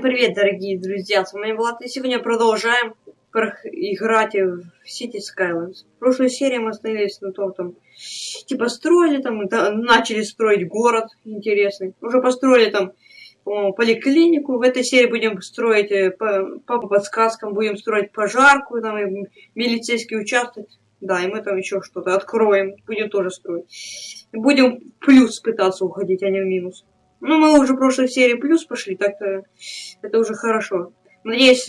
Всем привет, дорогие друзья, с вами Влад, и сегодня продолжаем играть в City Skylines. В прошлой серии мы остановились на том, там, типа строили там, да, начали строить город интересный. Уже построили там, по поликлинику. В этой серии будем строить, э, по, по подсказкам, будем строить пожарку, там, и милицейский участок. Да, и мы там еще что-то откроем, будем тоже строить. Будем плюс пытаться уходить, а не в минус. Ну, мы уже в прошлой серии плюс пошли, так-то это уже хорошо. Надеюсь,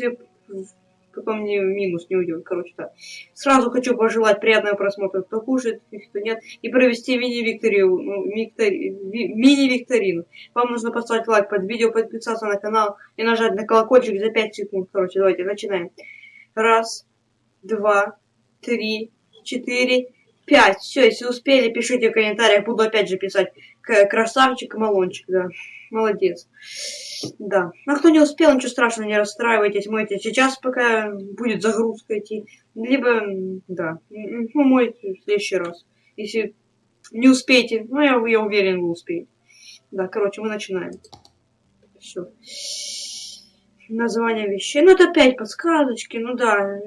потом не минус не уйдет, короче, так. Сразу хочу пожелать приятного просмотра, кто кушает, кто нет, и провести мини-викторину. Ну, мини-викторину. Вам нужно поставить лайк под видео, подписаться на канал и нажать на колокольчик за 5 секунд. Короче, давайте начинаем. Раз, два, три, четыре, пять. Все, если успели, пишите в комментариях, буду опять же писать. Красавчик, Малончик, да. Молодец. Да. А кто не успел, ничего страшного, не расстраивайтесь, мойте сейчас, пока будет загрузка идти. Либо, да, ну, мойте в следующий раз. Если не успеете, ну, я, я уверен, вы успеете. Да, короче, мы начинаем. Все. Название вещей. Ну, это опять подсказочки, ну да.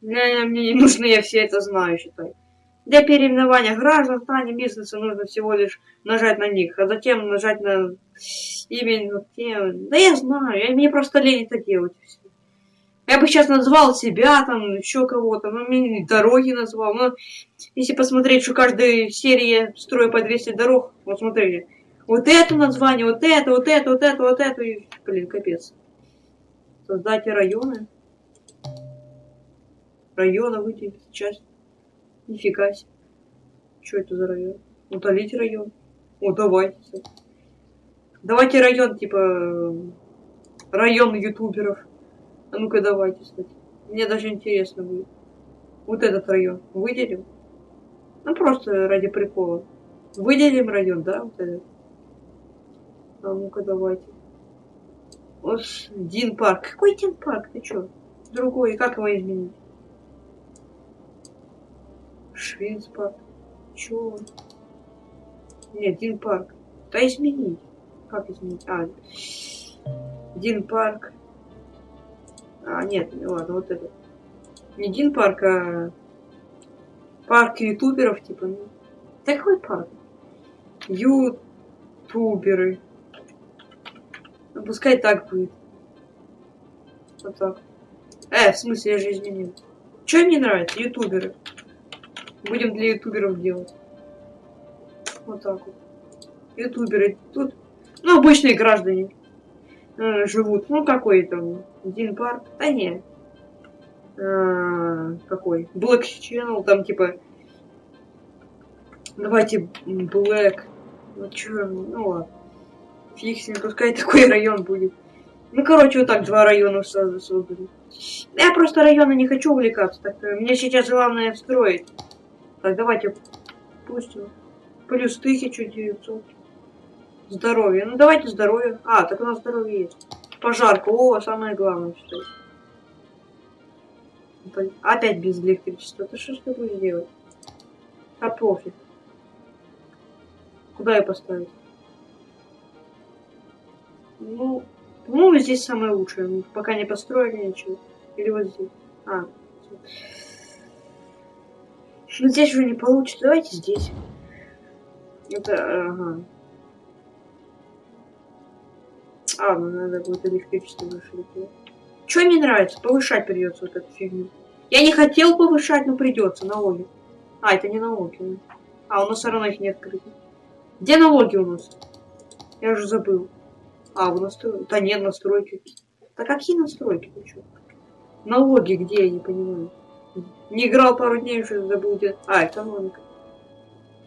Мне, мне не нужно, я все это знаю, считай. Для переименования граждан в плане бизнеса нужно всего лишь нажать на них, а затем нажать на имя тем. Да я знаю, я, мне просто лень это делать. Я бы сейчас назвал себя, там, еще кого-то, ну, мне дороги назвал. Но если посмотреть, что каждая серия строю по 200 дорог, вот смотрите, вот это название, вот это, вот это, вот это, вот это, и, блин, капец. Создайте районы. Района выделить часть. Нифига себе. Что это за район? Удалить район. О, давайте. Давайте район, типа, район ютуберов. А ну-ка давайте, кстати. Мне даже интересно будет. Вот этот район выделим? Ну, просто ради прикола. Выделим район, да, вот этот? А ну-ка давайте. Вот Дин парк. Какой Дин парк? Ты чё? Другой. Как его изменить? Швейцпарк. Чё? Нет, Дин парк. Да изменить. Как изменить? А, Дин парк. А, нет, ладно, вот это. Не Дин парк, а парк ютуберов, типа. Ну. Да какой парк? Ютуберы. Ну, пускай так будет. Вот так. Э, в смысле, я же изменил. Что мне нравится? Ютуберы. Будем для ютуберов делать. Вот так вот. Ютуберы. Тут, ну, обычные граждане э, живут. Ну, какой там? Дин парк? Да не. А, какой? Black Channel, там типа... Давайте Black. Ну, чё, ну ладно. Фиг с ним, пускай такой район будет. Ну, короче, вот так два района сразу создали. Я просто районы не хочу увлекаться, так э, мне сейчас главное встроить. Так, давайте пустим. Плюс 1900. Здоровье. Ну, давайте здоровье. А, так у нас здоровье есть. Пожарка. О, самое главное, что Опять без электричества. Ты что ж ты будешь делать? А пофиг. Куда ее поставить? Ну, ну здесь самое лучшее. Пока не построили ничего. Или вот здесь. А, ну здесь уже не получится. Давайте здесь. Это, ага. А, ну надо будет электричество выше. Что мне нравится? Повышать придется вот эту фигню. Я не хотел повышать, но придется налоги. А, это не налоги. А, у нас все равно их нет открыто. Где налоги у нас? Я уже забыл. А, у нас... Да нет, настройки. Да какие настройки? Налоги где, я не понимаю. Не играл пару дней, уже забыл где. А, экономика.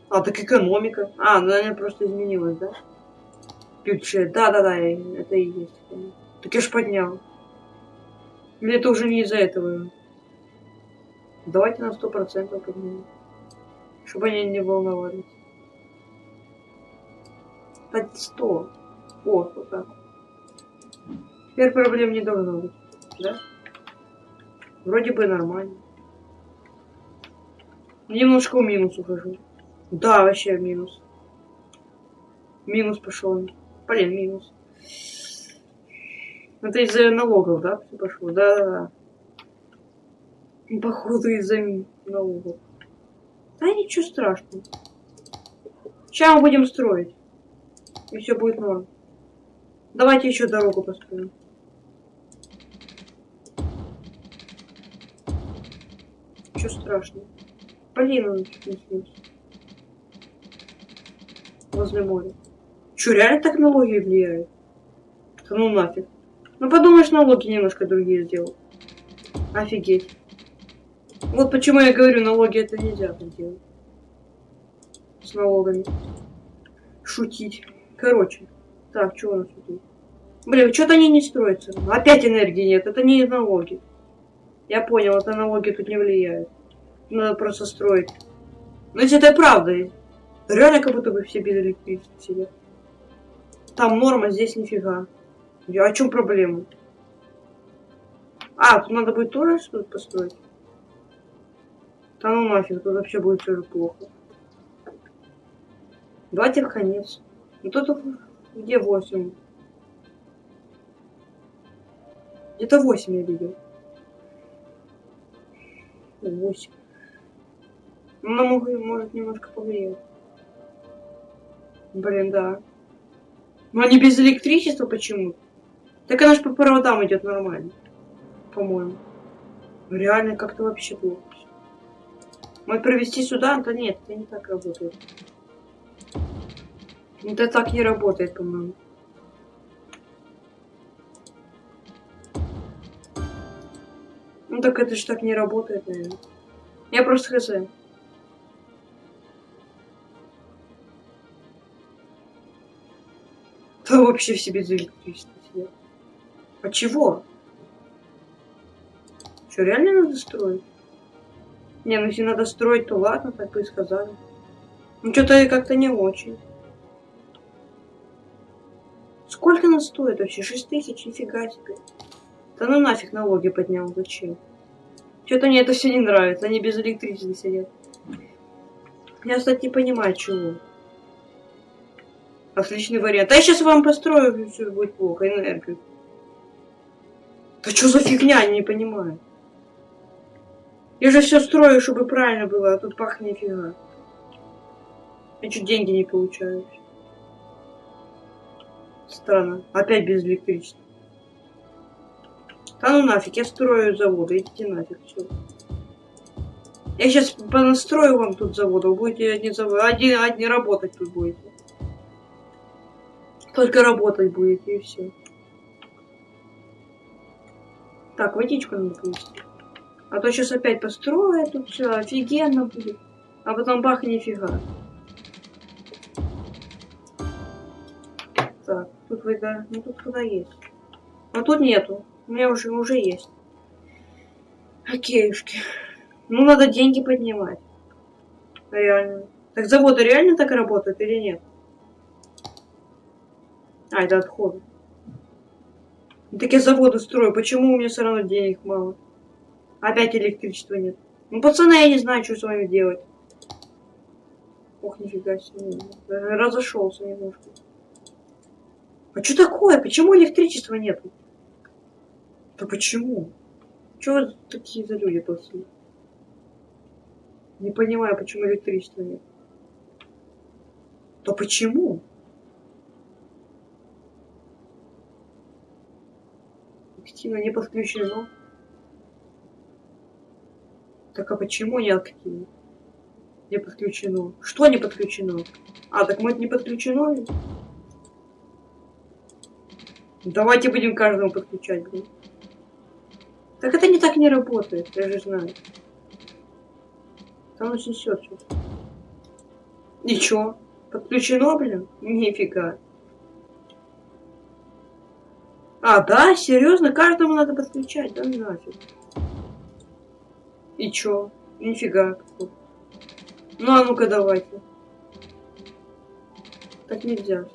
А, так экономика. А, ну она просто изменилась, да? Бюджет. Да-да-да, это и есть. Так я ж поднял. Или это уже не из-за этого? Давайте на сто процентов поднимем. Чтобы они не волновались. Так, сто. О, вот так. Теперь проблем не должно быть. Да? Вроде бы нормально. Немножко в минус ухожу. Да, вообще минус. Минус пошел. Блин, минус. Это из-за налогов, да, все пошло? Да, да, да. Походу из-за налогов. Да ничего страшного. Сейчас мы будем строить. И все будет норм. Давайте еще дорогу построим. Ничего страшного. Блин, он снился. Возле моря. Че, реально так налоги влияют? Да ну нафиг. Ну подумаешь, налоги немножко другие сделал. Офигеть. Вот почему я говорю, налоги это нельзя так делать. С налогами. Шутить. Короче. Так, что у нас тут? Блин, что-то они не строятся. Опять энергии нет. Это не налоги. Я понял, это налоги тут не влияют. Надо просто строить. Но если это правда, реально как будто бы все без электричества. Там норма, здесь нифига. Я, о чем проблема? А, тут надо будет тоже что-то построить. Да ну нафиг, тут вообще будет все плохо. Давайте в конец. Ну тут где 8? Где-то 8 я видел. 8. Ну, могу, может немножко повлиять. Блин, да. Но они без электричества почему? Так она же по проводам идет нормально. По-моему. Реально как-то вообще плохо. Может провести сюда? Да нет, это не так работает. Это так не работает, по-моему. Ну так это же так не работает, наверное. Я просто хз. Да вообще все без электричества сидят. А чего? Что, реально надо строить? Не, ну если надо строить, то ладно, так бы и сказали. Ну что-то как-то не очень. Сколько она стоит вообще? 6 тысяч? Нифига себе. Да ну нафиг налоги поднял, зачем? Что-то мне это все не нравится, они без электричества сидят. Я, кстати, не понимаю, чего. Отличный вариант. А я сейчас вам построю, все будет плохо, энергию. Да что за фигня, не понимаю. Я же все строю, чтобы правильно было, а тут пах нифига. Я чуть деньги не получаю. Странно. Опять без электричества. Да ну нафиг, я строю заводы, идите нафиг, все. Я сейчас понастрою вам тут заводы, вы будете одни заводы, один, одни работать тут будете. Только работать будете и все. Так, водичку надо принести. А то сейчас опять построю тут все офигенно будет. А потом бах нифига. Так, тут вода. Ну тут вода есть. А тут нету. У меня уже, уже есть. Окейушки. Ну, надо деньги поднимать. Реально. Так заводы реально так работают или нет? А, это отходы. Ну, так я заводы строю. Почему у меня все равно денег мало? Опять электричества нет. Ну, пацаны, я не знаю, что с вами делать. Ох, нифига себе. Разошелся немножко. А что такое? Почему электричества нету? Да почему? Чего такие за люди плохие? Не понимаю, почему электричества нет. Да почему? Активно не подключено. Так а почему не активно? Не подключено. Что не подключено? А, так мы не подключено? Давайте будем каждому подключать, блин. Так это не так не работает, я же знаю. Там очень все. Ничего. Подключено, блин? Нифига. А, да? Серьезно? Каждому надо подключать? Да нафиг. И чё? Нифига. Ну, а ну-ка давайте. Так нельзя.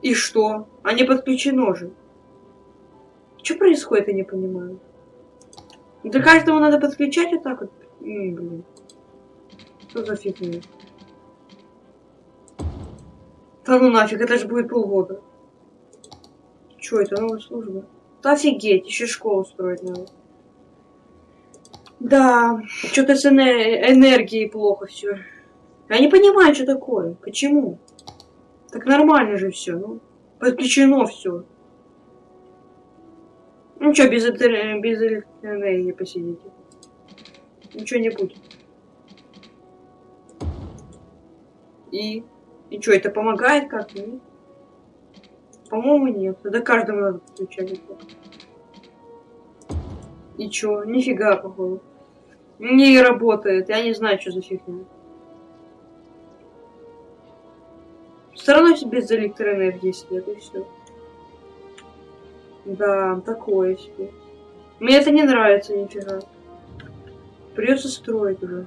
И что? А не подключено же. Что происходит, я не понимаю. До каждого надо подключать вот так вот. М, блин. Что за фигня? Да ну нафиг, это же будет полгода. Что это, новая служба? Да офигеть, еще школу строить надо. Да, что-то с энергией плохо все. Я не понимаю, что такое. Почему? Так нормально же все, ну. Подключено все. Ну что, без, без электроэнергии посидите. Ничего не будет. И? И что, это помогает как-то? По-моему, нет. Это каждому надо подключать. И чё? Нифига, походу. Не работает. Я не знаю, что за фигня. Все равно без электроэнергии сидят, и все. Да, такое себе. Мне это не нравится нифига. Придется строить уже.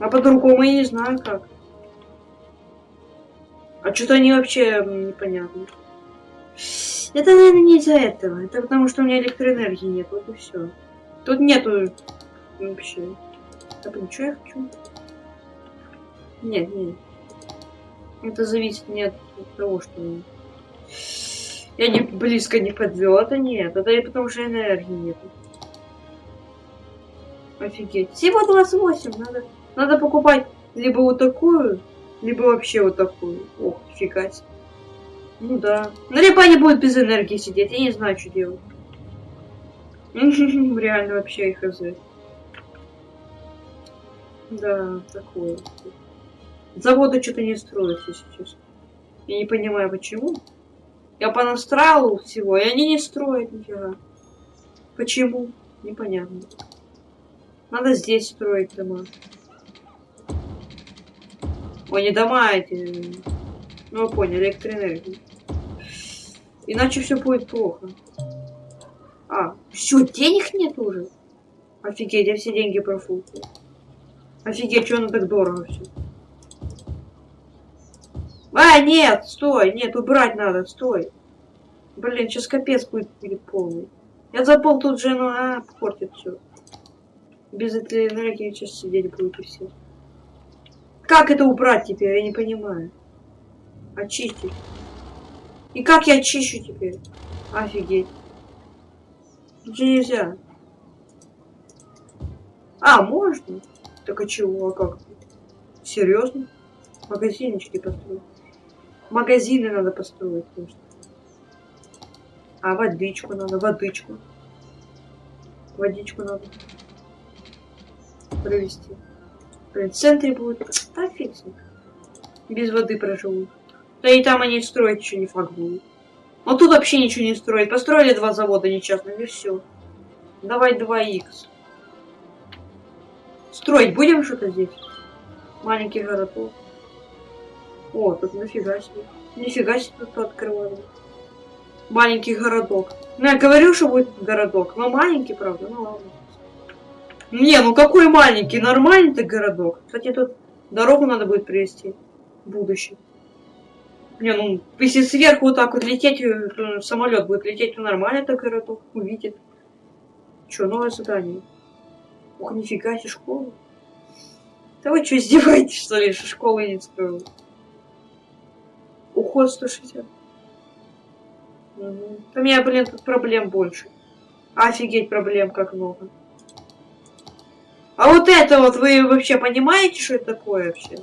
А по-другому я не знаю как. А что-то они вообще непонятно. Это, наверное, не из-за этого. Это потому, что у меня электроэнергии нет. Вот и все. Тут нету вообще. Так, ну что я хочу? Нет, нет. Это зависит не от того, что я не близко не подвел. Это нет. Это потому, что энергии нет. Офигеть. Всего 28. Надо, надо покупать либо вот такую, либо вообще вот такую. Ох, фига себе. Ну да. Ну либо они будут без энергии сидеть. Я не знаю, что делать. Реально вообще их хз. Да, такое. Заводы что-то не строятся сейчас. Я не понимаю, почему. Я понастраивал всего, и они не строят нифига. Почему? Непонятно. Надо здесь строить дома. Ой, не дома эти. Ну, вы поняли, электроэнергию. Иначе все будет плохо. А, все, денег нет уже? Офигеть, я все деньги профукал. Офигеть, что оно так дорого все. А, нет, стой, нет, убрать надо, стой. Блин, сейчас капец будет, будет полный. Я забыл тут же, ну, а, портит все. Без этой энергии сейчас сидеть будете все. Как это убрать теперь, я не понимаю. Очистить. И как я очищу теперь? Офигеть. Же нельзя. А, можно? Так а чего, а как? Серьезно? Магазинчики построить. Магазины надо построить, конечно. А водичку надо, водичку. Водичку надо провести. В центре будет. Фиг Без воды проживут. Да и там они строить еще не факт будут. Но тут вообще ничего не строить. Построили два завода нечестно, и все. Давай 2х. Строить будем что-то здесь? Маленький городок. О, тут нафига себе. Нифига себе тут открывали. Маленький городок. Ну, я говорю, что будет городок. Но маленький, правда, ну ладно. Не, ну какой маленький, нормальный ты городок. Кстати, тут дорогу надо будет привести в будущем. Не, ну, если сверху вот так вот лететь, э, самолет будет лететь, то нормально это городок увидит. Че, новое задание? Ох, нифига себе, школа. Да вы что, издеваетесь, что ли, что школы не строил? Уход 160. Угу. У меня, блин, тут проблем больше. Офигеть, проблем как много. А вот это вот, вы вообще понимаете, что это такое вообще?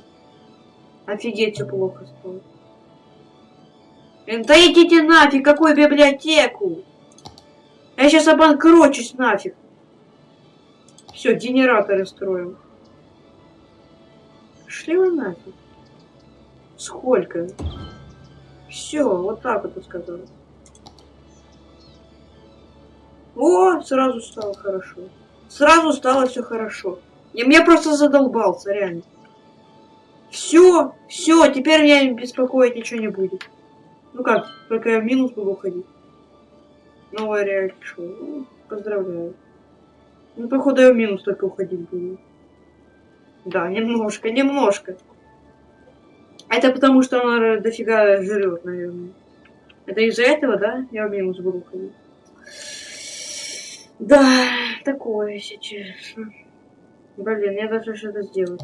Офигеть, все плохо стало. Да идите нафиг, какую библиотеку? Я сейчас обанкрочусь нафиг. Все, генераторы строим. Шли вы нафиг. Сколько? Все, вот так вот сказал. О, сразу стало хорошо. Сразу стало все хорошо. И мне просто задолбался, реально. Все, все, теперь меня беспокоить ничего не будет. Ну как, только я в минус буду уходить. Новое реалити шоу. Ну, поздравляю. Ну, походу, я в минус только уходить буду. Да, немножко, немножко. Это потому, что она дофига жрет, наверное. Это из-за этого, да? Я в минус буду уходить. Да, такое сейчас. Блин, я должна что-то сделать.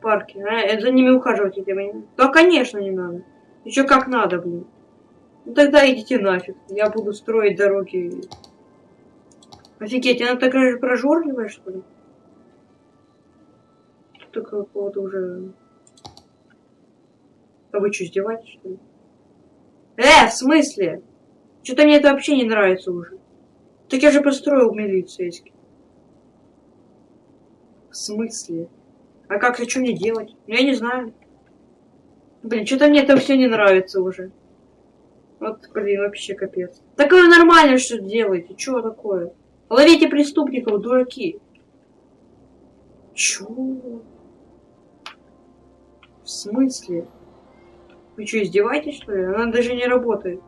Парки. А, за ними ухаживать теперь. Да, конечно, не надо. Еще как надо, блин. Ну тогда идите нафиг. Я буду строить дороги. Офигеть, она такая же прожорливая, что ли? Тут какого-то уже... А вы что, издеваетесь, что ли? Э, в смысле? Что-то мне это вообще не нравится уже. Так я же построил милицейский. В смысле? А как, а что мне делать? Ну, я не знаю. Блин, что-то мне это все не нравится уже. Вот, блин, вообще капец. Так вы нормально что делаете? Что такое? Ловите преступников, дураки. Чё? В смысле? Вы что, издеваетесь, что ли? Она даже не работает.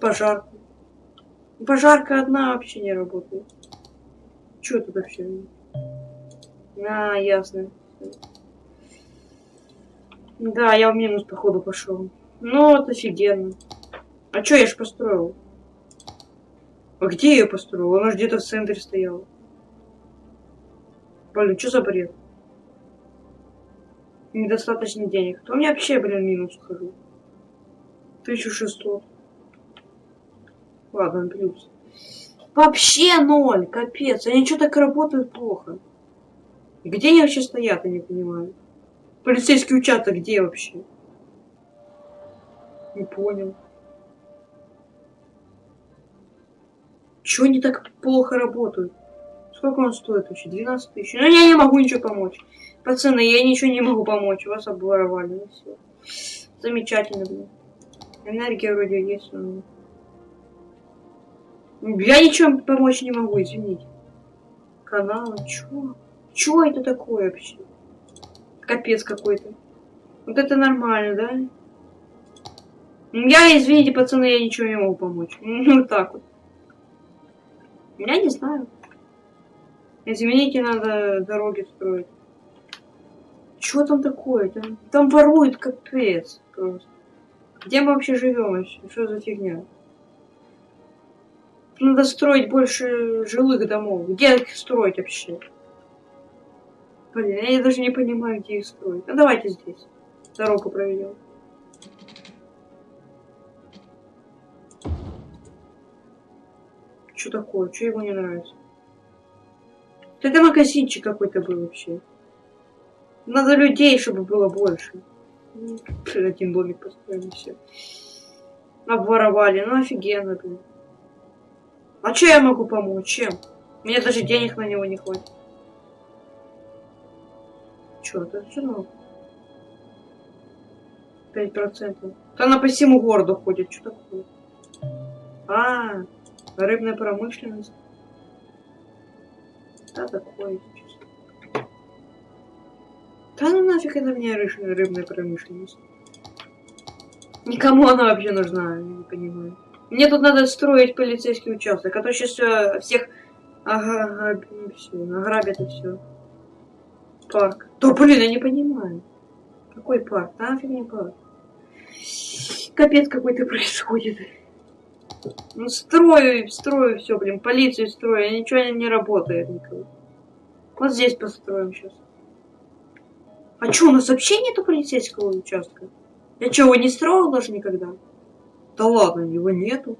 Пожарка. Пожарка одна вообще не работает. Чё тут вообще? А, ясно. Да, я в минус, походу, пошел. Ну, вот офигенно. А чё, я ж построил? А где я построил? Она же где-то в центре стояла. Блин, что за бред? Недостаточно денег. То у меня вообще, блин, минус хожу. 1600. Ладно, плюс. Вообще ноль, капец. Они что так работают плохо. Где они вообще стоят, я не понимаю. Полицейский участок где вообще? Не понял. Чего они так плохо работают? Сколько он стоит вообще? 12 тысяч. Ну, я не могу ничего помочь. Пацаны, я ничего не могу помочь. Вас обворовали. Ну, все. Замечательно, блин. Энергия вроде есть, но... Я ничего помочь не могу, извините. Канал, чё? Чё это такое вообще? Капец какой-то. Вот это нормально, да? Я, извините, пацаны, я ничего не могу помочь. Вот так вот. Я не знаю. Извините, надо дороги строить. Чего там такое? Там, там воруют капец просто. Где мы вообще живем вообще? Что за фигня? Надо строить больше жилых домов. Где их строить вообще? Блин, я даже не понимаю, где их строить. Ну давайте здесь. Дорогу проведем. Что такое? Что ему не нравится? Это магазинчик какой-то был вообще. Надо людей, чтобы было больше. Один домик построили, все. Обворовали. Ну офигенно, блин. А что я могу помочь? Чем? Мне даже денег на него не хватит. Чё, это ну? Пять процентов. Она по всему городу ходит. Что такое? А. Рыбная промышленность. Да, такое чувство. Да ну нафиг это мне рыбная промышленность. Никому она вообще нужна, я не понимаю. Мне тут надо строить полицейский участок, а то сейчас все, всех ага, ограбят и все. Парк. Да блин, я не понимаю. Какой парк? Нафиг не парк. Капец какой-то происходит. Ну, строю, строю все, блин, полицию строю, ничего не работает никого. Вот здесь построим сейчас. А что, у нас вообще нету полицейского участка? Я что, его не строил даже никогда? Да ладно, его нету.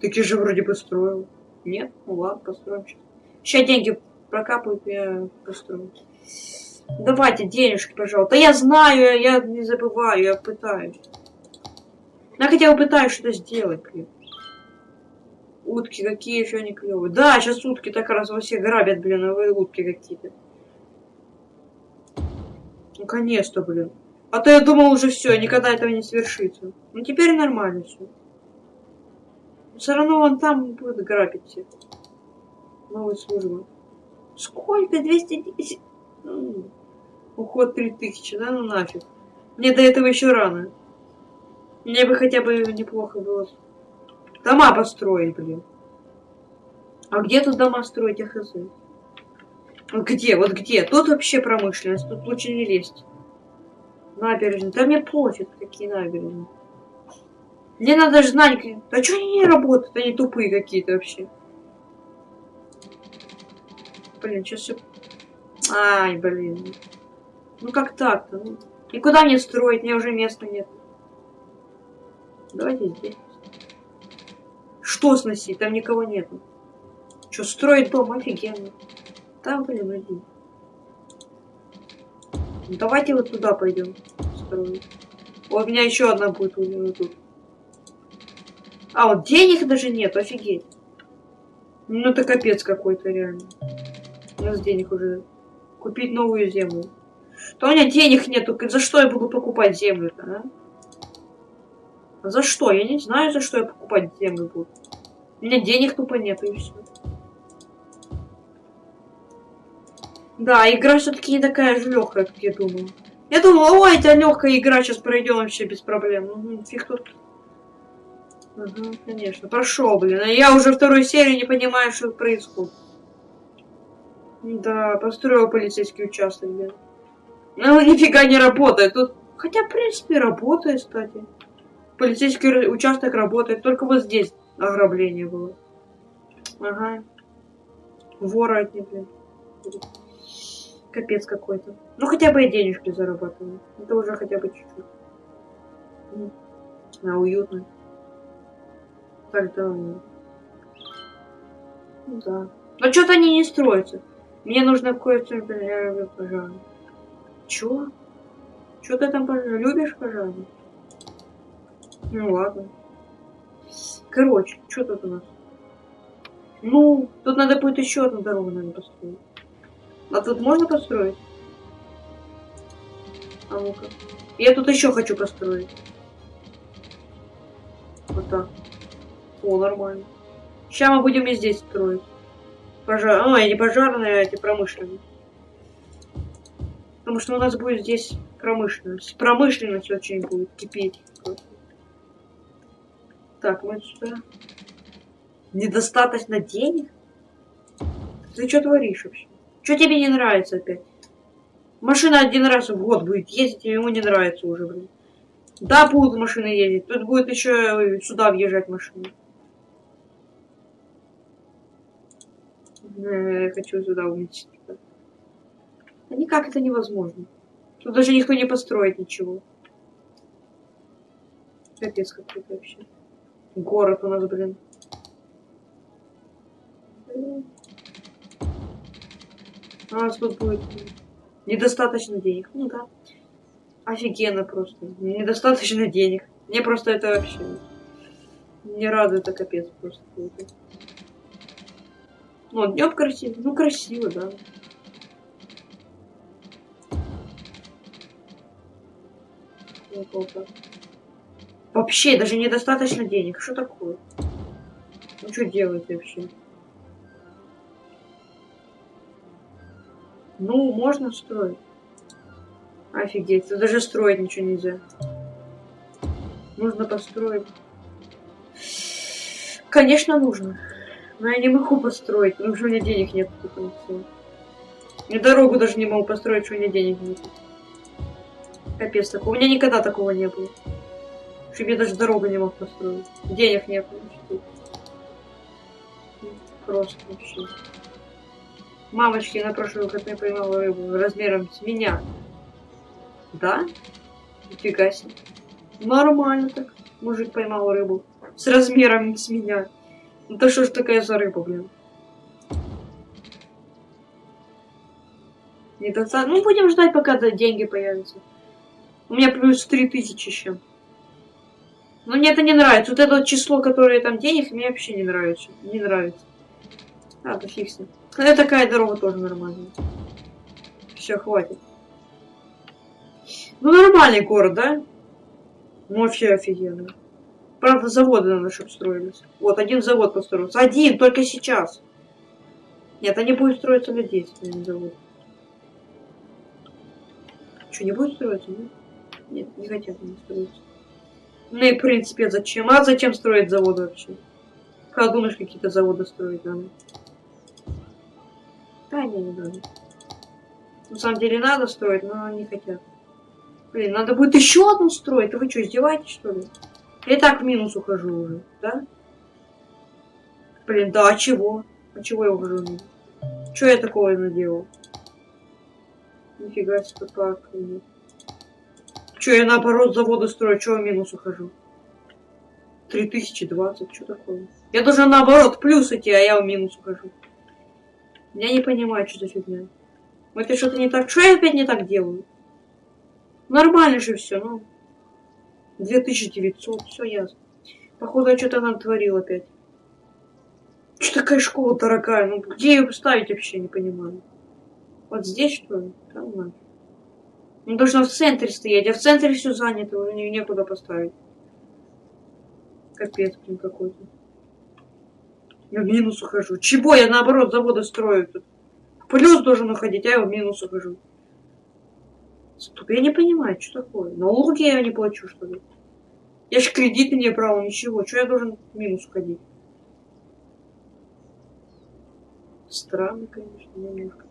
Так я же вроде бы строил. Нет? Ну ладно, построим сейчас. Сейчас деньги прокапают, я построю. Давайте денежки, пожалуйста. Да я знаю, я не забываю, я пытаюсь. Я хотя бы пытаюсь что-то сделать, блин. Утки какие еще они клевые. Да, сейчас утки так раз во всех грабят, блин, а вы утки какие-то. Наконец-то, блин. А то я думал уже все, никогда этого не свершится. Ну теперь нормально все. Все равно он там будет грабить всех. Новая служба. Сколько? 210? Уход 3000, да? Ну нафиг. Мне до этого еще рано. Мне бы хотя бы неплохо было дома построить, блин. А где тут дома строить, я хз? Вот где, вот где? Тут вообще промышленность, тут лучше не лезть. Набережные. Да мне пофиг, какие набережные. Мне надо знать, а что они не работают, они тупые какие-то вообще. Блин, сейчас все... Ай, блин. Ну как так-то? Ну? И куда мне строить? Мне уже места нет. Давайте здесь. Что сносить? Там никого нету. Что, строить дом? Офигенно. Там, блин, один. Ну, давайте вот туда пойдем. Вот у меня еще одна будет у него тут. А, вот денег даже нет, офигеть. Ну это капец какой-то реально. У нас денег уже. Купить новую землю. То у меня денег нету. За что я буду покупать землю-то, а? За что? Я не знаю, за что я покупать землю буду. У меня денег тупо нету и все. Да, игра все-таки не такая же легкая, как я думал. Я думал, ой, это легкая игра, сейчас пройдем вообще без проблем. Угу, фиг тут. Ага, конечно. Прошел, блин. А я уже вторую серию не понимаю, что происходит. Да, построил полицейский участок, блин. Ну, нифига не работает. Тут, хотя, в принципе, работает, кстати. Полицейский участок работает. Только вот здесь ограбление было. Ага. Вора от них, блин. Капец какой-то. Ну, хотя бы и денежки зарабатываю. Это уже хотя бы чуть-чуть. А, уютно. Так, да. Ну да. Но что-то они не строятся. Мне нужно кое-что, например, пожалуй. Чё? Чё ты там любишь, пожалуй? Ну ладно. Короче, что тут у нас? Ну, тут надо будет еще одну дорогу, наверное, построить. А тут можно построить? А ну-ка. Я тут еще хочу построить. Вот так. О, нормально. Сейчас мы будем и здесь строить. Пожар... А, не пожарные, а эти промышленные. Потому что у нас будет здесь промышленность. Промышленность очень будет кипеть. Так, вот сюда. Недостаточно денег? Ты что творишь вообще? Что тебе не нравится опять? Машина один раз в год будет ездить, и ему не нравится уже, блин. Да, будут машины ездить. Тут будет еще сюда въезжать машины. Я хочу сюда увеличить. А никак это невозможно. Тут даже никто не построит ничего. Капец какой-то вообще. Город у нас, блин. У тут будет недостаточно денег. Ну да. Офигенно просто. Недостаточно денег. Мне просто это вообще не радует, это капец просто. Ну, днем красиво. Ну, красиво, да. Вообще, даже недостаточно денег. Что такое? Ну, что делать вообще? Ну, можно строить. Офигеть, тут даже строить ничего нельзя. Нужно построить. Конечно, нужно. Но я не могу построить, потому что у меня денег нет. И дорогу даже не могу построить, что у меня денег нет. Капец такого. У меня никогда такого не было. Чтобы я даже дорогу не мог построить. Денег нет. Просто вообще. Мамочки, на прошлый выходной поймала рыбу размером с меня. Да? Нифига себе. Нормально так. Мужик поймал рыбу. С размером с меня. Ну то что ж такая за рыба, блин? Недостаточно. Ну, будем ждать, пока деньги появятся. У меня плюс 3000 еще. Но мне это не нравится. Вот это число, которое там денег, мне вообще не нравится. Не нравится. А, с ним. Это такая дорога тоже нормальная. Все, хватит. Ну, нормальный город, да? Ну, вообще офигенно. Правда, заводы надо, чтобы строились. Вот, один завод построился. Один, только сейчас. Нет, они будут строиться лет 10, один завод. Что, не будет строиться, нет? Нет, не хотят они строиться. Ну и, в принципе, зачем? А зачем строить заводы вообще? Как думаешь, какие-то заводы строить надо? Да, не, не надо. На самом деле надо строить, но не хотят. Блин, надо будет еще одну строить. вы что, издеваетесь, что ли? Я и так в минус ухожу уже, да? Блин, да, а чего? А чего я ухожу? Что я такого наделал? Нифига себе, как. Че, я наоборот заводы строю, чего в минус ухожу? 3020, что такое? Я должен наоборот плюс идти, а я в минус ухожу. Я не понимаю, что за фигня. Это что-то не так. Что я опять не так делаю? Нормально же все, ну. 2900, все ясно. Походу, я что-то нам творил опять. Что такая школа дорогая? Ну, где ее поставить вообще, не понимаю. Вот здесь, что ли? Там надо. Ну, должна в центре стоять, а в центре все занято, уже не, некуда поставить. Капец, блин, какой-то. Я в минус ухожу. Чего я, наоборот, заводы строю тут? плюс должен уходить, а я в минус ухожу. Стоп, я не понимаю, что такое. Налоги я не плачу, что ли? Я же кредиты не брал, ничего. Что я должен в минус уходить? Странно, конечно, немножко.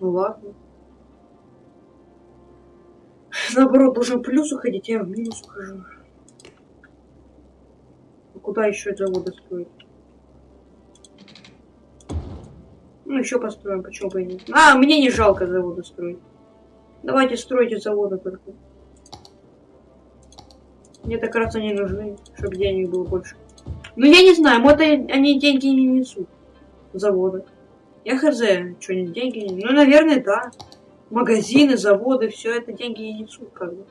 Ну ладно. Наоборот, должен плюс уходить, а я в минус ухожу. Куда еще завода строить? Ну, еще построим, почему бы и нет. А, мне не жалко заводы строить. Давайте стройте заводы только. Мне так раз они нужны, чтобы денег было больше. Ну, я не знаю, вот они деньги не несут. Заводы. Я хз, что они деньги не Ну, наверное, да. Магазины, заводы, все это деньги не несут, как бы.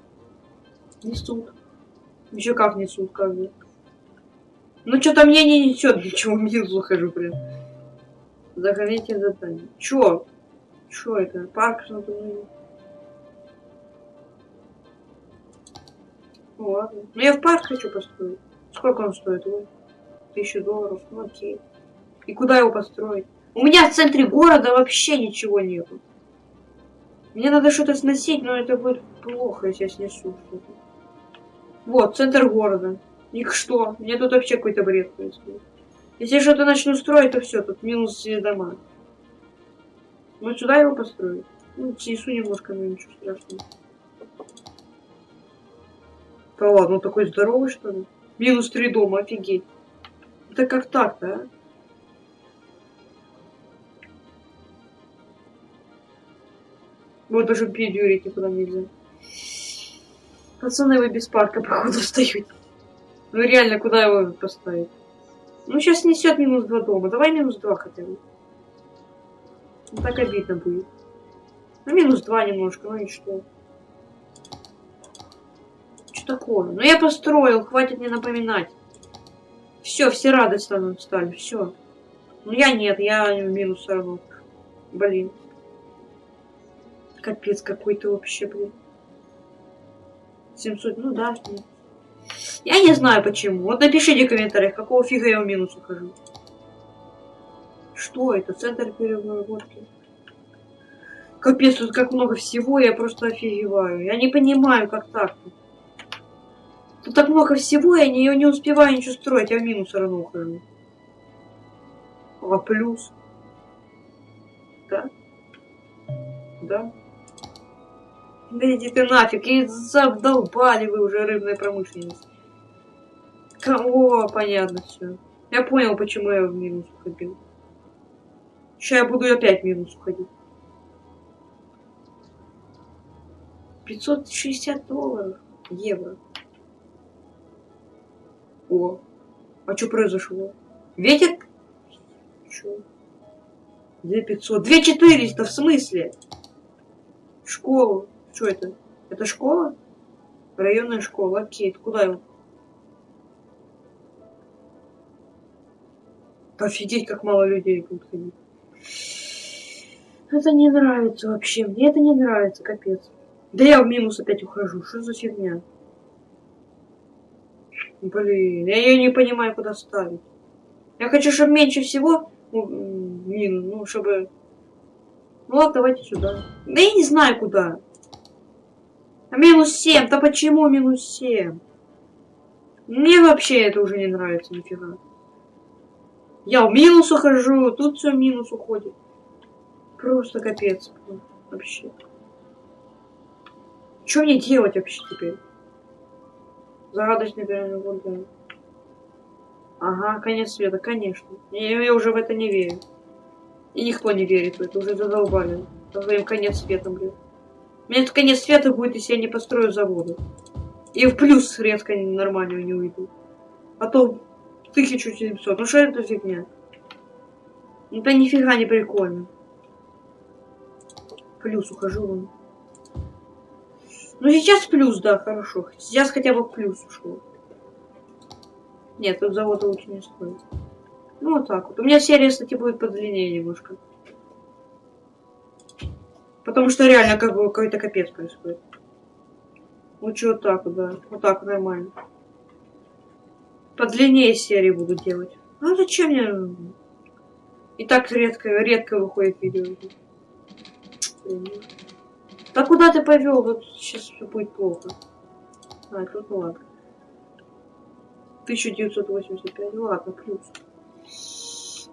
Несут. Еще как несут, как бы. Ну, что-то мне не несет, ничего минус ухожу прям. Заходите задание. Чё? Чё это? Парк смотрю. Ну ладно. Ну я в парк хочу построить. Сколько он стоит? Ой, тысячу долларов. Ну окей. И куда его построить? У меня в центре города вообще ничего нету. Мне надо что-то сносить, но это будет плохо, если я снесу что-то. Вот, центр города. И что? Мне тут вообще какой-то бред происходит. Если что-то начну строить, то все, тут минус все дома. Вот сюда его построить. Ну, снесу немножко, но ничего страшного. Да ладно, он такой здоровый, что ли? Минус три дома, офигеть. Это как так-то, а? Вот даже пить дюрить никуда нельзя. Пацаны, вы без парка, походу, встают. Ну реально, куда его поставить? Ну, сейчас несет минус два дома. Давай минус два хотя бы. Ну, так обидно будет. Ну, минус два немножко, ну и что? Что такое? Ну, я построил, хватит мне напоминать. Все, все радостно стали, все. Ну, я нет, я в минус равно. Блин. Капец какой-то вообще, блин. 700, ну да, нет. Я не знаю почему. Вот напишите в комментариях, какого фига я в минус ухожу. Что это? Центр переработки. Капец, тут как много всего, я просто офигеваю. Я не понимаю, как так. -то. Тут так много всего, я не, не успеваю ничего строить, я в минус все равно ухожу. А плюс? Да? Да? Да иди ты нафиг, и задолбали вы уже рыбной промышленность. О, понятно все. Я понял, почему я в минус уходил. Сейчас я буду опять в минус уходить. 560 долларов. Евро. О. А что произошло? Ветер? Что? 2500. 2400 в смысле? Школу. Что это? Это школа? Районная школа. Окей, куда его? Офигеть, как мало людей будут ходить. Это не нравится вообще. Мне это не нравится, капец. Да я в минус опять ухожу. Что за фигня? Блин, я ее не понимаю, куда ставить. Я хочу, чтобы меньше всего... Ну, минус, ну, чтобы... Ну ладно, давайте сюда. Да я не знаю, куда. А минус 7. Да почему минус 7? Мне вообще это уже не нравится нифига. Я в минус ухожу, тут все в минус уходит. Просто капец. Вообще. Что мне делать вообще теперь? Загадочный прямоугольник. Ага, конец света, конечно. Я, я уже в это не верю. И никто не верит в это, уже задолбали. Своим конец света, блин. У меня конец света будет, если я не построю заводы. И в плюс резко нормально не уйду. А то 1700. Ну что это фигня? Это нифига не прикольно. Плюс ухожу вон. Ну сейчас плюс, да, хорошо. Сейчас хотя бы плюс ушел. Нет, тут завода лучше не стоит. Ну вот так вот. У меня серия, кстати, будет подлиннее немножко. Потому что реально как бы какой-то капец происходит. Лучше вот так вот, да. Вот так нормально. Подлиннее серии буду делать. Ну зачем мне... И так редко, редко выходит видео. Да куда ты повел? Вот сейчас все будет плохо. А, тут ну ладно. 1985, ну ладно, плюс.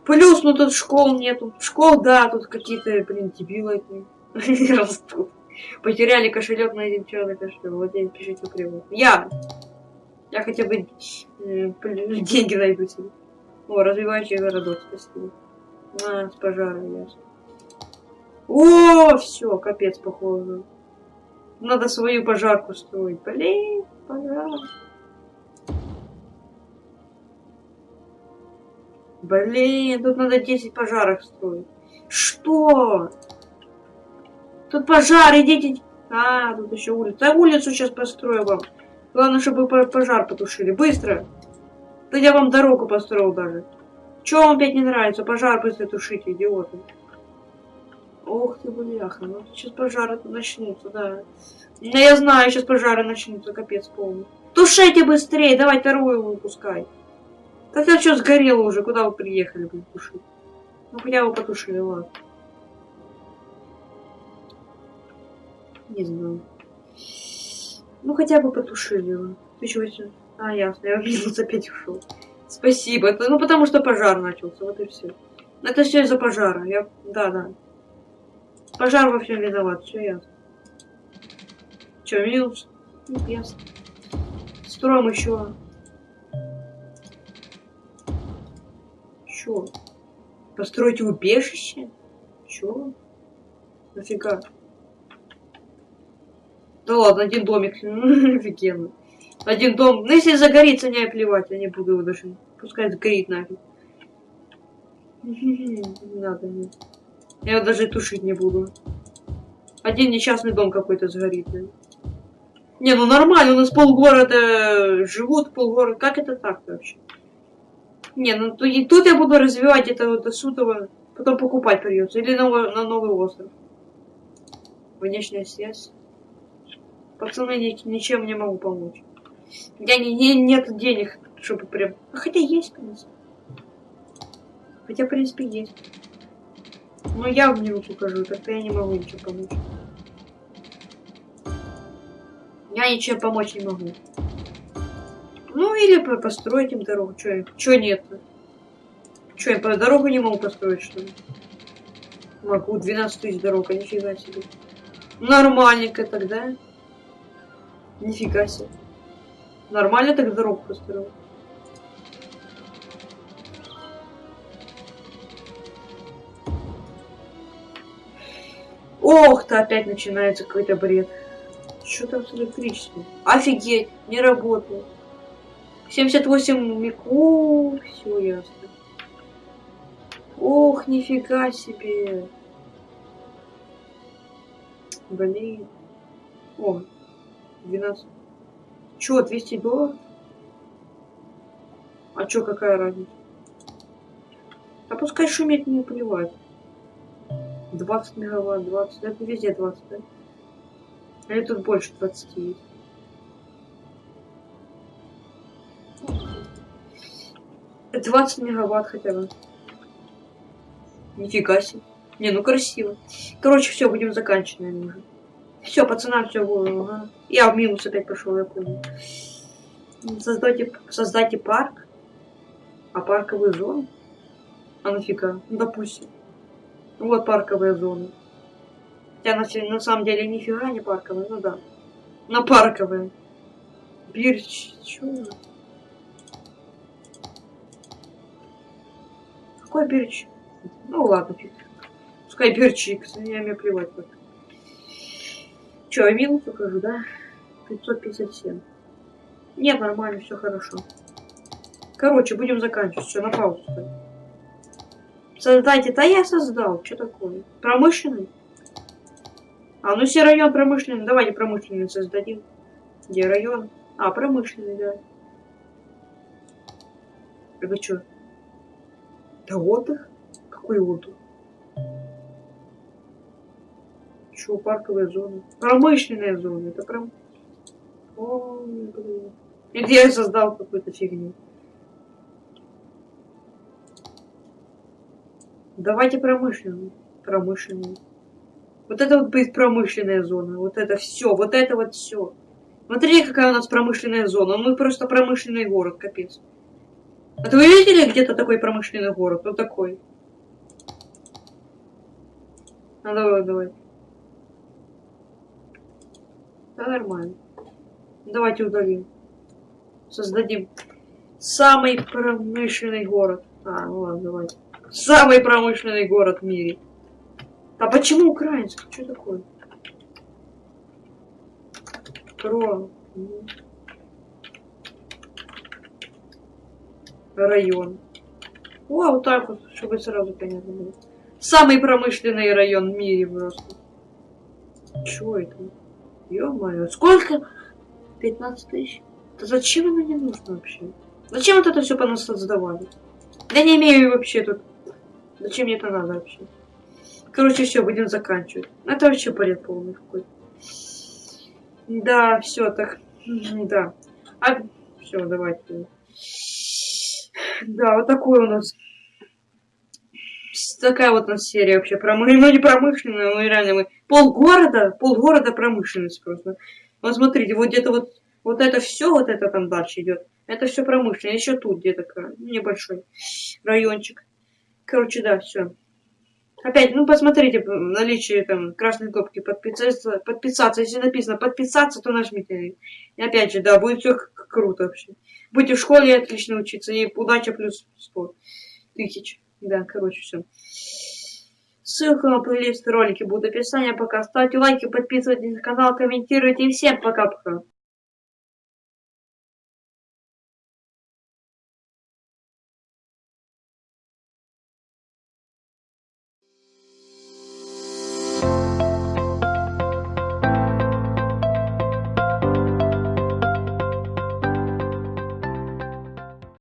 Плюс, ну тут школ нету. Школ, да, тут какие-то, блин, дебилы растут. Потеряли кошелек на один черный кошелек. Владелец пишите криво. Я! Я хотя бы деньги найду себе. О, развивающий городок, спасибо. На, с пожара, ясно. О, все, капец, похоже. Надо свою пожарку строить. Блин, пожар. Блин, тут надо 10 пожаров строить. Что? Тут пожар, идите. А, тут еще улица. А улицу сейчас построю вам. Главное, чтобы пожар потушили. Быстро. Да я вам дорогу построил даже. Чего вам опять не нравится? Пожар быстро тушите, идиоты. Ох ты, бляха. Ну сейчас пожары начнутся, да. Да я знаю, сейчас пожары начнутся, капец полный. Тушите быстрее, давай вторую выпускай. Так я что сгорело уже, куда вы приехали, блин, тушить? Ну хотя бы потушили, ладно. Не знаю. Ну хотя бы потушили его. Ты чего сейчас? А, ясно, я минус опять ушел. Спасибо. Это, ну потому что пожар начался, вот и все. Это все из-за пожара. Я. Да, да. Пожар во всем виноват, все ясно. Че, минус? Ну, ясно. Строим еще. Че? Построить убежище? Че? Нафига? Да ладно, один домик. Офигенно. Один дом. Ну, если загорится, не плевать, я не буду его даже. Пускай сгорит нафиг. Не надо, нет. Я его даже тушить не буду. Один несчастный дом какой-то сгорит. Да? Не, ну нормально, у нас полгорода живут, полгорода. Как это так вообще? Не, ну и тут я буду развивать это вот до потом покупать придется. Или на, на новый остров. Внешняя связь. Пацаны, ничем не могу помочь. Я не, не нет денег, чтобы прям... Хотя есть, в принципе. Хотя, в принципе, есть. Но я в него покажу, тогда я не могу ничего помочь. Я ничем помочь не могу. Ну, или построить им дорогу. Чё, чё нет? Чё, я по дорогу не могу построить, что ли? Могу, 12 тысяч дорог, а нифига себе. Нормальненько тогда. Нифига себе. Нормально так дорогу построил. Ох-то опять начинается какой-то бред. Что там с электричеством? Офигеть, не работает. 78 мику, все ясно. Ох, нифига себе. Блин. О, 12. Чё, 200 долларов? А чё, какая разница? А пускай шумит, не плевать. 20 мегаватт, 20. Это везде 20, да? Или тут больше 20 есть? Это 20 мегаватт хотя бы. Нифига себе. Не, ну красиво. Короче, все, будем заканчивать, наверное, уже. Все, пацанам все. Я в минус опять пошел, я понял. Создайте, создайте парк. А парковую зону? А нафига? Ну, допустим. Вот парковая зона. Хотя на, на самом деле нифига не парковая, ну да. На парковая. Бирч, чё? Какой бирч? Ну ладно, фиг. Пускай бирчик, я мне плевать. Как. Че, минус ухожу, да? 557. Нет, нормально, все хорошо. Короче, будем заканчивать. Все, на паузу. Создайте. Да я создал. Что такое? Промышленный? А, ну все район промышленный. Давайте промышленный создадим. Где район? А, промышленный, да. Это что? Да отдых? Какой отдых? Чё, парковая зона? Промышленная зона. Это прям... Ой, блин. И где я создал какую-то фигню? Давайте промышленную. Промышленную. Вот это вот будет промышленная зона. Вот это все. Вот это вот все. Смотри, какая у нас промышленная зона. Мы просто промышленный город, капец. А вы видели где-то такой промышленный город? Вот такой. А давай, давай. Да, нормально. Давайте удалим. Создадим самый промышленный город. А, ну ладно, давайте. Самый промышленный город в мире. А почему украинский? Что такое? Про... Район. О, вот так вот, чтобы сразу понятно было. Самый промышленный район в мире просто. Чё это? Ё-моё, сколько? 15 тысяч? Да зачем оно не нужно вообще? Зачем вот это все по нас создавали? Я не имею вообще тут. Зачем мне это надо вообще? Короче, все, будем заканчивать. Это вообще бред полный какой-то. Да, все, так. Да. А, все, давайте. Да, вот такой у нас. Такая вот у нас серия вообще промышленная. Ну, не промышленная, но реально мы... Полгорода, полгорода промышленность просто. Вот смотрите, вот где-то вот, вот это все, вот это там дальше идет. Это все промышленное. Еще тут где-то небольшой райончик. Короче, да, все. Опять, ну посмотрите наличие там красной кнопки подписаться, подписаться. Если написано подписаться, то нажмите. И опять же, да, будет все круто вообще. Будете в школе отлично учиться. И удача плюс 100 тысяч. Да, короче, все. Ссылка на плейлист ролики будет в описании. Пока ставьте лайки, подписывайтесь на канал, комментируйте. И всем пока-пока.